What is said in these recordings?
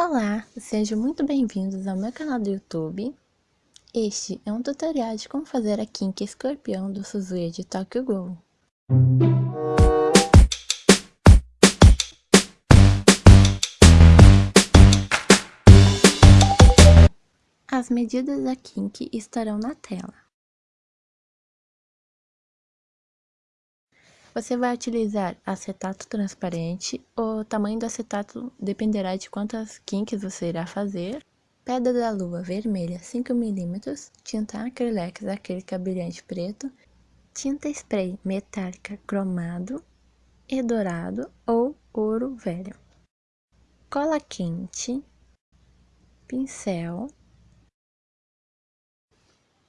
Olá, sejam muito bem-vindos ao meu canal do YouTube. Este é um tutorial de como fazer a kink escorpião do Suzuya de Tokyo Ghoul. As medidas da kink estarão na tela. Você vai utilizar acetato transparente, o tamanho do acetato dependerá de quantas kinks você irá fazer. Pedra da lua vermelha 5mm, tinta acrylex acrílica brilhante preto, tinta spray metálica cromado e dourado ou ouro velho. Cola quente, pincel,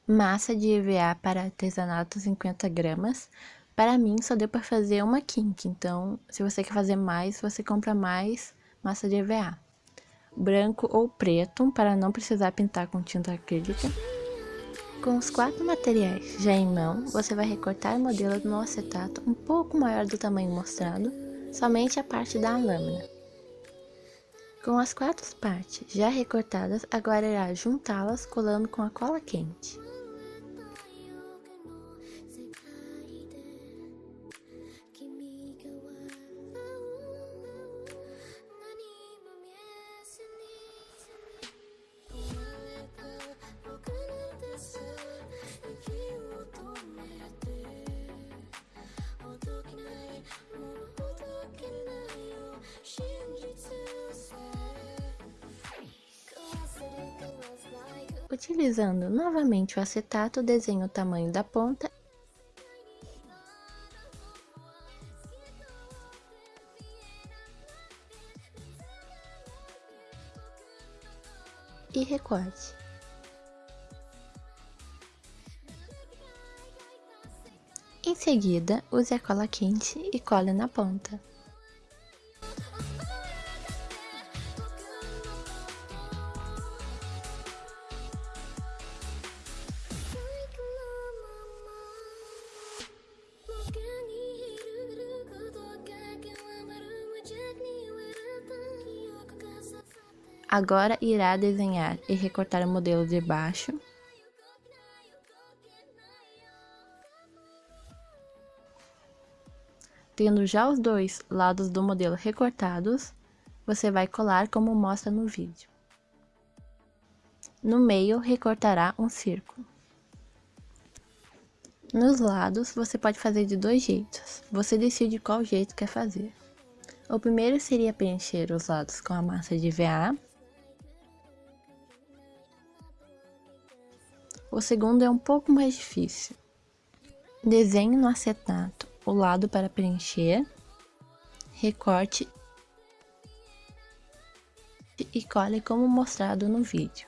massa de EVA para artesanato 50 gramas, para mim, só deu para fazer uma kink, então se você quer fazer mais, você compra mais massa de EVA. Branco ou preto, para não precisar pintar com tinta acrílica. Com os quatro materiais já em mão, você vai recortar o modelo no acetato um pouco maior do tamanho mostrado, somente a parte da lâmina. Com as quatro partes já recortadas, agora irá juntá-las colando com a cola quente. Utilizando novamente o acetato, desenhe o tamanho da ponta e recorte. Em seguida, use a cola quente e cole na ponta. Agora irá desenhar e recortar o modelo de baixo. Tendo já os dois lados do modelo recortados, você vai colar como mostra no vídeo. No meio, recortará um círculo. Nos lados, você pode fazer de dois jeitos. Você decide qual jeito quer fazer. O primeiro seria preencher os lados com a massa de VA O segundo é um pouco mais difícil. Desenhe no acetato o lado para preencher, recorte e cole como mostrado no vídeo.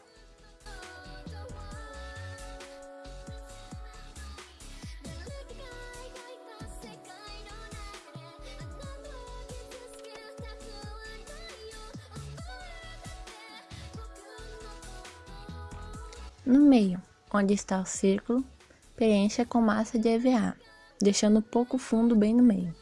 No meio, onde está o círculo, preencha com massa de EVA, deixando pouco fundo bem no meio.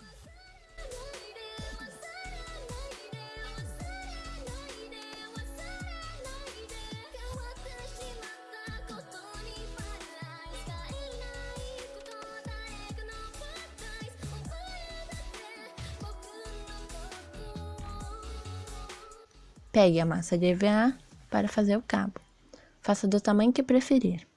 Pegue a massa de EVA para fazer o cabo. Faça do tamanho que preferir.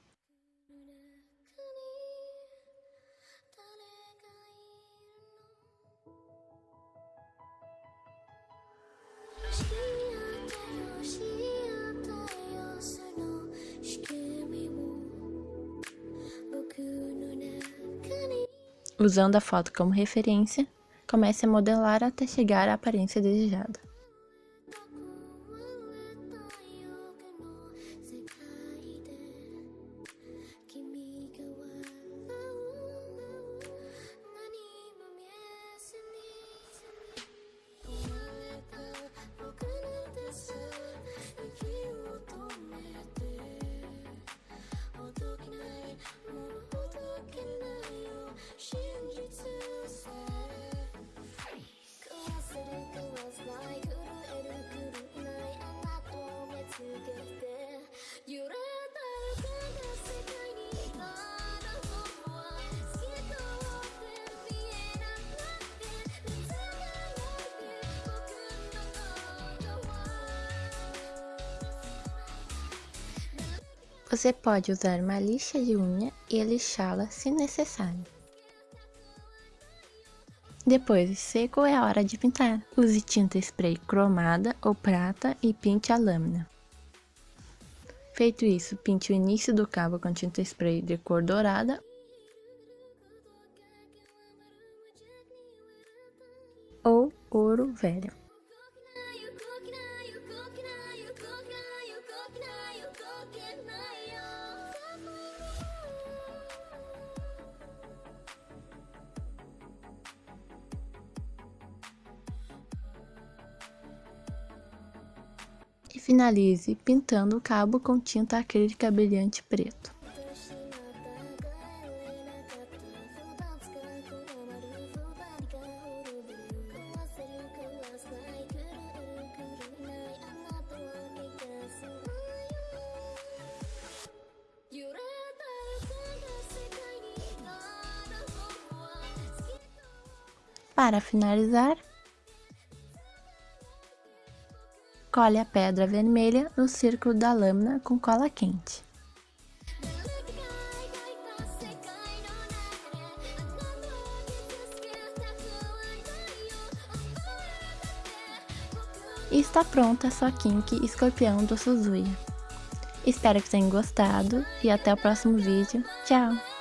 Usando a foto como referência, comece a modelar até chegar à aparência desejada. Você pode usar uma lixa de unha e lixá-la se necessário. Depois de seco é a hora de pintar. Use tinta spray cromada ou prata e pinte a lâmina. Feito isso, pinte o início do cabo com tinta spray de cor dourada ou ouro velho. E finalize pintando o cabo com tinta acrílica brilhante preto. Para finalizar, Cole a pedra vermelha no círculo da lâmina com cola quente. E está pronta a sua kink escorpião do Suzuya. Espero que tenham gostado e até o próximo vídeo. Tchau!